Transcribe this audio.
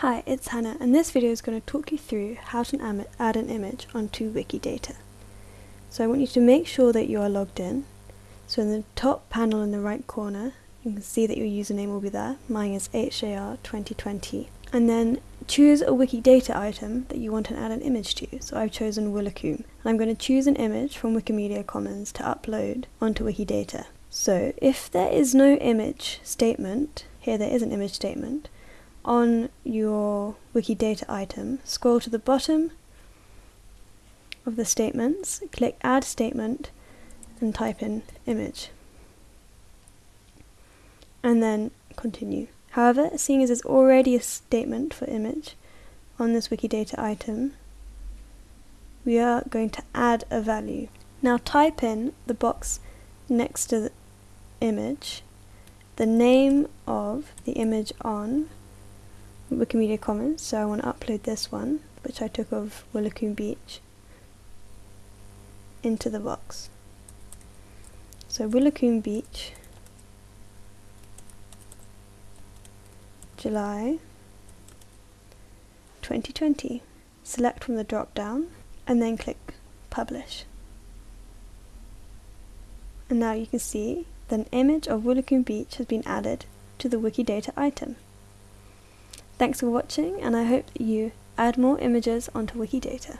Hi, it's Hannah and this video is going to talk you through how to add an image onto Wikidata. So I want you to make sure that you are logged in. So in the top panel in the right corner you can see that your username will be there. Mine is HAR2020. And then choose a Wikidata item that you want to add an image to. So I've chosen Woolacombe. And I'm going to choose an image from Wikimedia Commons to upload onto Wikidata. So if there is no image statement, here there is an image statement, on your Wikidata item, scroll to the bottom of the statements, click Add Statement, and type in image. And then continue. However, seeing as there's already a statement for image on this Wikidata item, we are going to add a value. Now type in the box next to the image, the name of the image on Wikimedia Commons, so I want to upload this one, which I took of Woolacombe Beach, into the box. So Woolacombe Beach, July 2020. Select from the drop down and then click Publish. And now you can see that an image of Woolacombe Beach has been added to the Wikidata item. Thanks for watching and I hope that you add more images onto Wikidata.